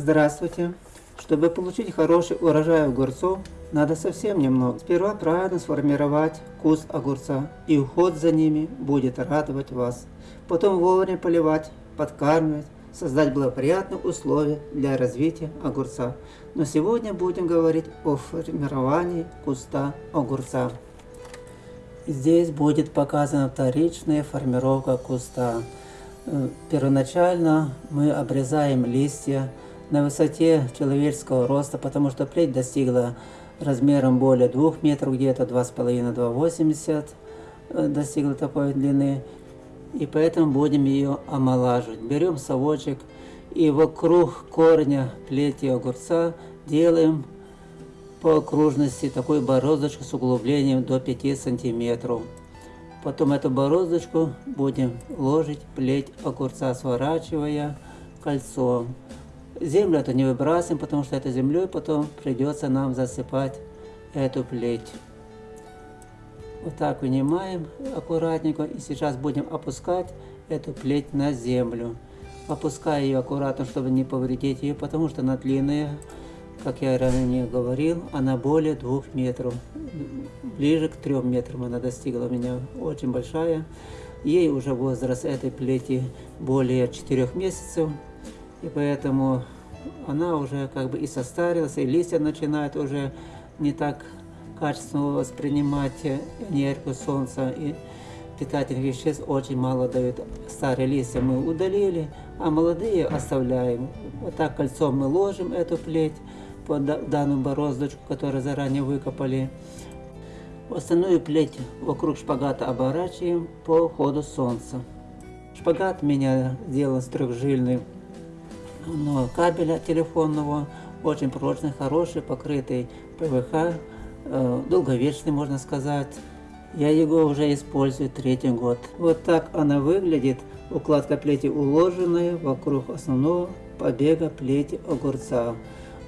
Здравствуйте! Чтобы получить хороший урожай огурцов, надо совсем немного. Сперва правильно сформировать куст огурца, и уход за ними будет радовать вас. Потом вовремя поливать, подкармливать, создать благоприятные условия для развития огурца. Но сегодня будем говорить о формировании куста огурца. Здесь будет показана вторичная формировка куста. Э, первоначально мы обрезаем листья на высоте человеческого роста, потому что плеть достигла размером более 2 метров, где-то 2,5-2,80 э, достигла такой длины. И поэтому будем ее омолаживать. Берем совочек и вокруг корня плети огурца делаем по окружности такую бороздочку с углублением до 5 сантиметров. Потом эту бороздочку будем ложить плеть огурца, сворачивая кольцом. Землю это не выбрасываем, потому что этой землей потом придется нам засыпать эту плеть. Вот так вынимаем аккуратненько и сейчас будем опускать эту плеть на землю. Опуская ее аккуратно, чтобы не повредить ее, потому что она длинная, как я ранее говорил, она более двух метров. Ближе к трем метрам она достигла у меня очень большая. Ей уже возраст этой плети более четырех месяцев. И поэтому она уже как бы и состарилась, и листья начинают уже не так качественно воспринимать энергию солнца. И питательных веществ очень мало дают. Старые листья мы удалили, а молодые оставляем. Вот так кольцом мы ложим эту плеть под данную бороздочку, которую заранее выкопали. Остальную плеть вокруг шпагата оборачиваем по ходу солнца. Шпагат меня сделан с трехжильный но кабеля телефонного, очень прочный, хороший, покрытый ПВХ, э, долговечный, можно сказать. Я его уже использую третий год. Вот так она выглядит. Укладка плети уложенная вокруг основного побега плети огурца.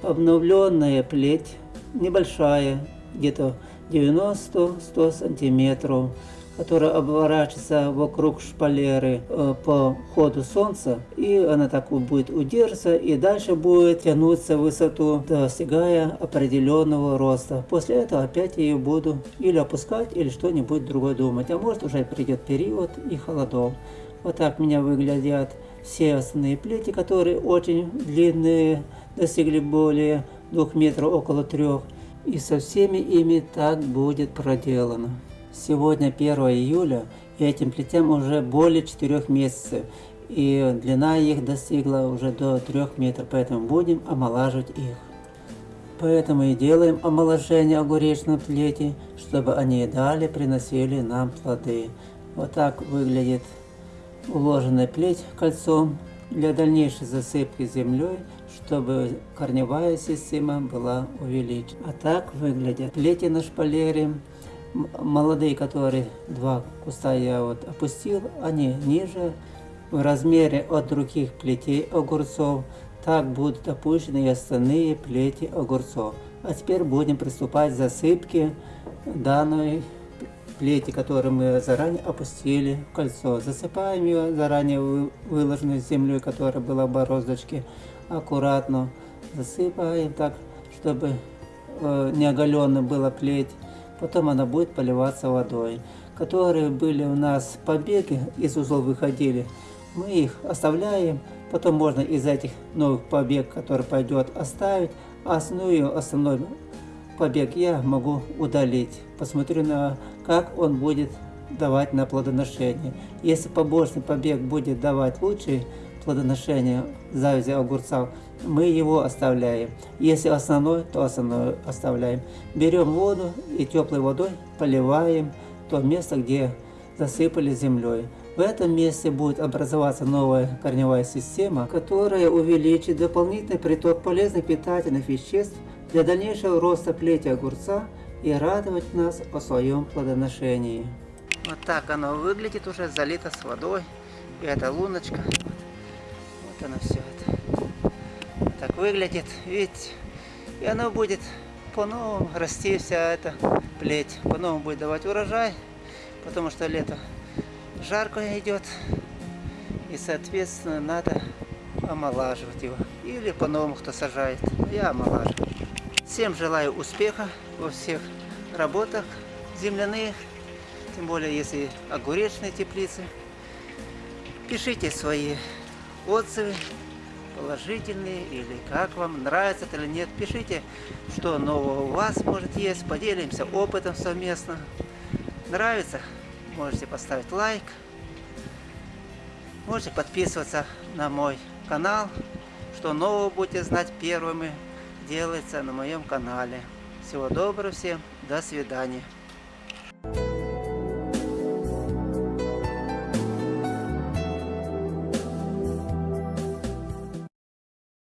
Обновленная плеть небольшая, где-то 90-100 сантиметров которая обворачивается вокруг шпалеры э, по ходу солнца, и она так будет удерживаться, и дальше будет тянуться в высоту, достигая определенного роста. После этого опять ее буду или опускать, или что-нибудь другое думать. А может уже придет период и холодов. Вот так меня выглядят все основные плети, которые очень длинные, достигли более двух метров, около трех. И со всеми ими так будет проделано. Сегодня 1 июля, и этим плетям уже более 4 месяцев, и длина их достигла уже до 3 метров, поэтому будем омолаживать их. Поэтому и делаем омоложение огуречной плети, чтобы они далее приносили нам плоды. Вот так выглядит уложенная плеть кольцом для дальнейшей засыпки землей, чтобы корневая система была увеличена. А так выглядят плети на шпалере молодые, которые два куста я вот опустил, они ниже в размере от других плетей огурцов. Так будут опущены и остальные плети огурцов. А теперь будем приступать к засыпке данной плети, которую мы заранее опустили в кольцо. Засыпаем ее заранее выложенной землей, которая была в бороздочке. Аккуратно засыпаем так, чтобы э, не оголенно была плеть потом она будет поливаться водой. Которые были у нас побеги, из узлов выходили, мы их оставляем, потом можно из этих новых побег, который пойдет, оставить, а основную, основной побег я могу удалить. Посмотрю на как он будет давать на плодоношение. Если побочный побег будет давать лучший плодоношение завязи огурцов, мы его оставляем. Если основной, то основной оставляем. Берем воду и теплой водой поливаем то место, где засыпали землей. В этом месте будет образоваться новая корневая система, которая увеличит дополнительный приток полезных питательных веществ для дальнейшего роста плети огурца и радовать нас о своем плодоношении. Вот так оно выглядит уже залито с водой. И эта луночка она все это. Так выглядит, видите. И оно будет по-новому расти вся эта плеть. По-новому будет давать урожай, потому что лето жарко идет. И соответственно надо омолаживать его. Или по-новому кто сажает. Я омолаживаю. Всем желаю успеха во всех работах земляных, тем более если огуречные теплицы. Пишите свои отзывы, положительные или как вам, нравится это или нет. Пишите, что нового у вас может есть, поделимся опытом совместно. Нравится? Можете поставить лайк. Можете подписываться на мой канал, что нового будете знать первыми делается на моем канале. Всего доброго всем, до свидания.